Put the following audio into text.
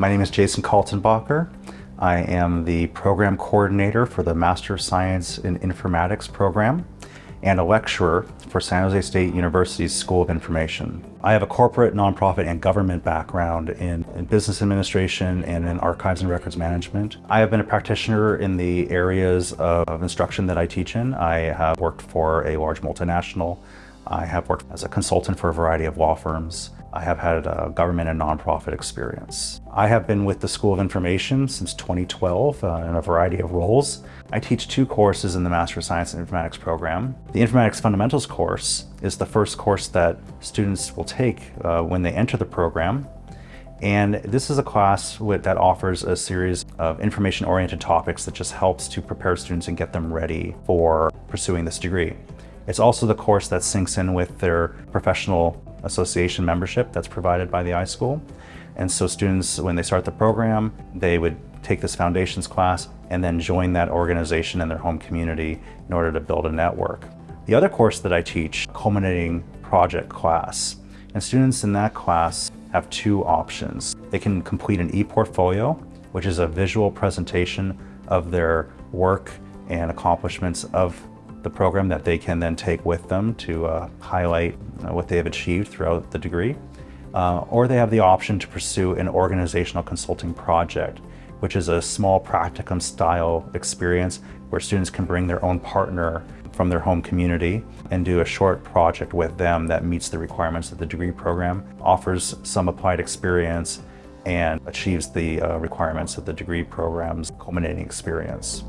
My name is Jason Kaltenbacher. I am the program coordinator for the Master of Science in Informatics program and a lecturer for San Jose State University's School of Information. I have a corporate, nonprofit, and government background in, in, business administration and in archives and records management. I have been a practitioner in the areas of instruction that I teach in. I have worked for a large multinational. I have worked as a consultant for a variety of law firms. I have had a government and nonprofit experience. I have been with the School of Information since 2012 uh, in a variety of roles. I teach two courses in the Master of Science in Informatics program. The Informatics Fundamentals course is the first course that students will take uh, when they enter the program. And this is a class that offers a series of information-oriented topics that just helps to prepare students and get them ready for pursuing this degree. It's also the course that syncs in with their professional association membership that's provided by the iSchool. And so students, when they start the program, they would take this foundations class and then join that organization in their home community in order to build a network. The other course that I teach, culminating project class, and students in that class have two options. They can complete an e-portfolio, which is a visual presentation of their work and accomplishments of the program that they can then take with them to uh, highlight uh, what they have achieved throughout the degree. Uh, or they have the option to pursue an organizational consulting project, which is a small practicum style experience where students can bring their own partner from their home community and do a short project with them that meets the requirements of the degree program, offers some applied experience, and achieves the uh, requirements of the degree program's culminating experience.